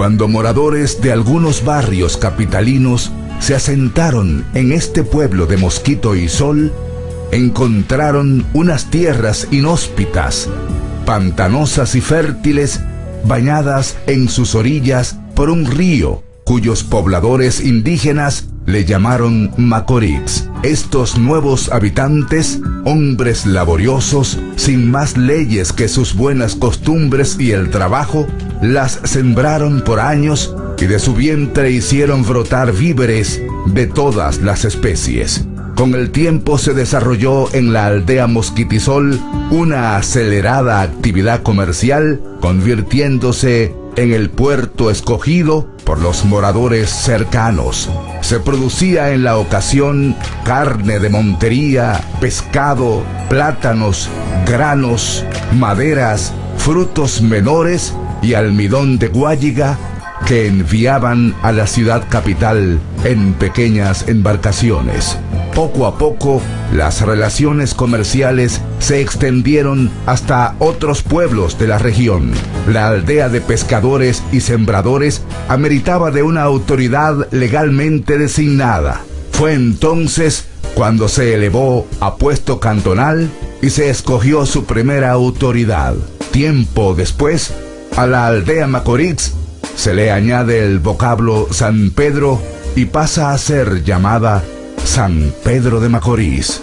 Cuando moradores de algunos barrios capitalinos se asentaron en este pueblo de mosquito y sol, encontraron unas tierras inhóspitas, pantanosas y fértiles, bañadas en sus orillas por un río cuyos pobladores indígenas le llamaron Macorix. Estos nuevos habitantes, hombres laboriosos, sin más leyes que sus buenas costumbres y el trabajo, las sembraron por años y de su vientre hicieron brotar víveres de todas las especies. Con el tiempo se desarrolló en la aldea Mosquitisol una acelerada actividad comercial, convirtiéndose en el puerto escogido por los moradores cercanos. Se producía en la ocasión carne de montería, pescado, plátanos, granos, maderas, frutos menores y almidón de guayiga que enviaban a la ciudad capital en pequeñas embarcaciones. Poco a poco, las relaciones comerciales se extendieron hasta otros pueblos de la región. La aldea de pescadores y sembradores ameritaba de una autoridad legalmente designada. Fue entonces cuando se elevó a puesto cantonal y se escogió su primera autoridad. Tiempo después, a la aldea Macorís se le añade el vocablo San Pedro y pasa a ser llamada San Pedro de Macorís.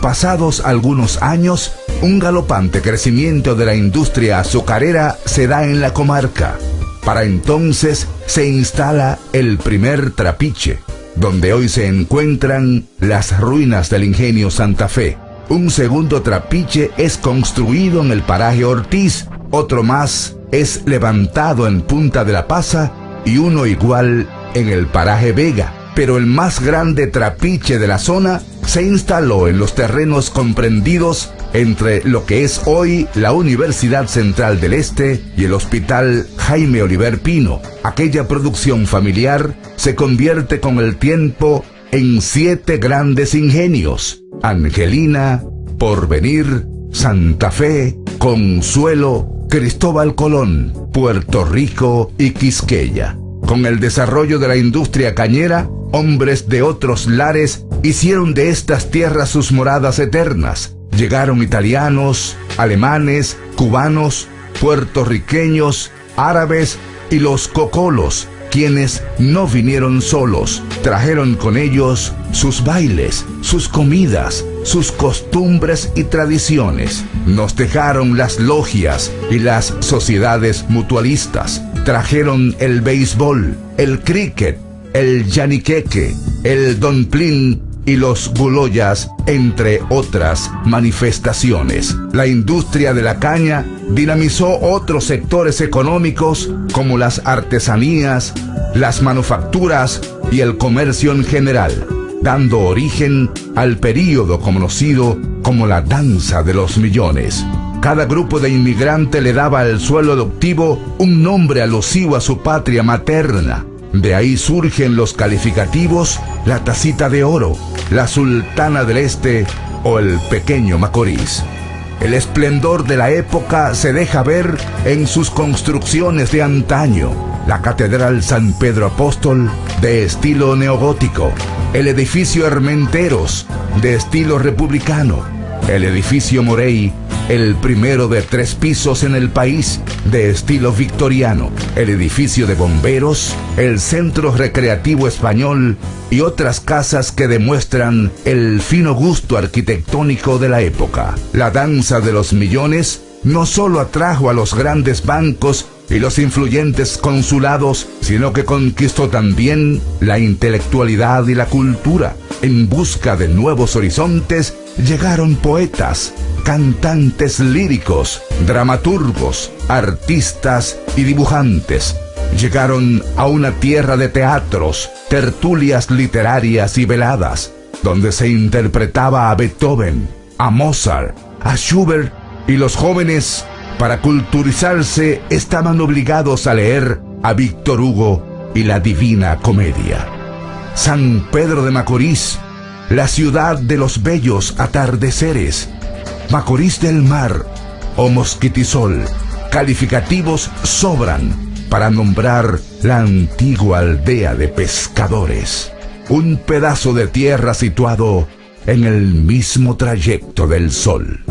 Pasados algunos años, un galopante crecimiento de la industria azucarera se da en la comarca. Para entonces se instala el primer trapiche, donde hoy se encuentran las ruinas del ingenio Santa Fe. Un segundo trapiche es construido en el paraje Ortiz, otro más es levantado en Punta de la Pasa y uno igual en el paraje Vega pero el más grande trapiche de la zona se instaló en los terrenos comprendidos entre lo que es hoy la Universidad Central del Este y el Hospital Jaime Oliver Pino. Aquella producción familiar se convierte con el tiempo en siete grandes ingenios. Angelina, Porvenir, Santa Fe, Consuelo, Cristóbal Colón, Puerto Rico y Quisqueya. Con el desarrollo de la industria cañera, hombres de otros lares hicieron de estas tierras sus moradas eternas. Llegaron italianos, alemanes, cubanos, puertorriqueños, árabes y los cocolos, quienes no vinieron solos, trajeron con ellos sus bailes, sus comidas, sus costumbres y tradiciones. Nos dejaron las logias y las sociedades mutualistas. Trajeron el béisbol, el cricket, el yaniqueque, el donplín y los guloyas, entre otras manifestaciones. La industria de la caña dinamizó otros sectores económicos como las artesanías, las manufacturas y el comercio en general, dando origen al período conocido como la danza de los millones. Cada grupo de inmigrante le daba al suelo adoptivo un nombre alusivo a su patria materna de ahí surgen los calificativos la tacita de oro, la sultana del este o el pequeño Macorís. El esplendor de la época se deja ver en sus construcciones de antaño. La Catedral San Pedro Apóstol de estilo neogótico, el edificio Hermenteros de estilo republicano, el edificio Morey el primero de tres pisos en el país de estilo victoriano, el edificio de bomberos, el centro recreativo español y otras casas que demuestran el fino gusto arquitectónico de la época. La danza de los millones no solo atrajo a los grandes bancos y los influyentes consulados, sino que conquistó también la intelectualidad y la cultura. En busca de nuevos horizontes llegaron poetas, cantantes líricos, dramaturgos, artistas y dibujantes. Llegaron a una tierra de teatros, tertulias literarias y veladas, donde se interpretaba a Beethoven, a Mozart, a Schubert y los jóvenes, para culturizarse, estaban obligados a leer a Víctor Hugo y la Divina Comedia. San Pedro de Macorís, la ciudad de los bellos atardeceres, Macorís del Mar o Mosquitisol. Calificativos sobran para nombrar la antigua aldea de pescadores, un pedazo de tierra situado en el mismo trayecto del sol.